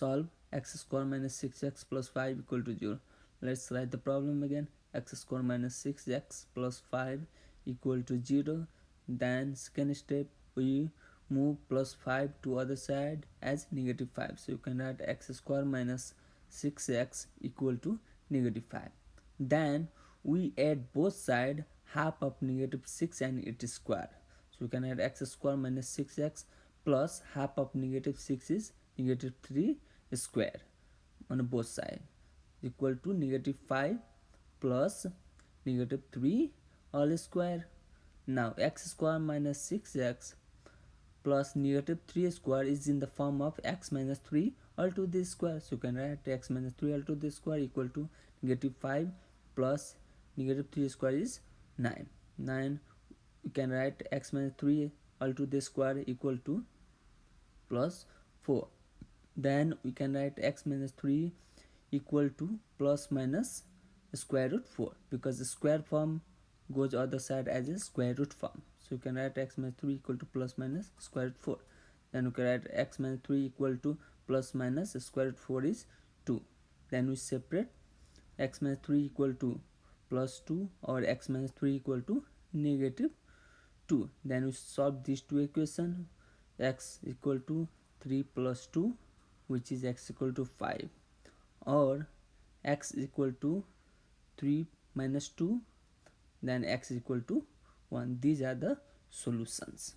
solve x square minus 6x plus 5 equal to 0 let's write the problem again. X square minus 6x plus 5 equal to 0 then second step we move plus 5 to other side as negative 5 so you can write x square minus 6x equal to negative 5 then we add both side half of negative 6 and its square. So we can add x square minus 6x plus half of negative 6 is negative 3 square on both side equal to negative 5 plus negative 3 all square. Now x square minus 6x plus negative 3 square is in the form of x minus 3 all to the square. So you can write x minus 3 all to the square equal to negative 5 plus negative 3 square is 9 9 you can write x minus 3 all to the square equal to plus 4 then we can write x minus 3 equal to plus minus square root 4 because the square form goes other side as a square root form. So you can write x minus 3 equal to plus minus square root 4 then we can write x minus 3 equal to plus minus square root 4 is 2 then we separate x minus 3 equal to plus 2 or x minus 3 equal to negative 2 then we solve these two equation. x equal to 3 plus 2 which is x equal to 5 or x equal to 3 minus 2 then x equal to 1 these are the solutions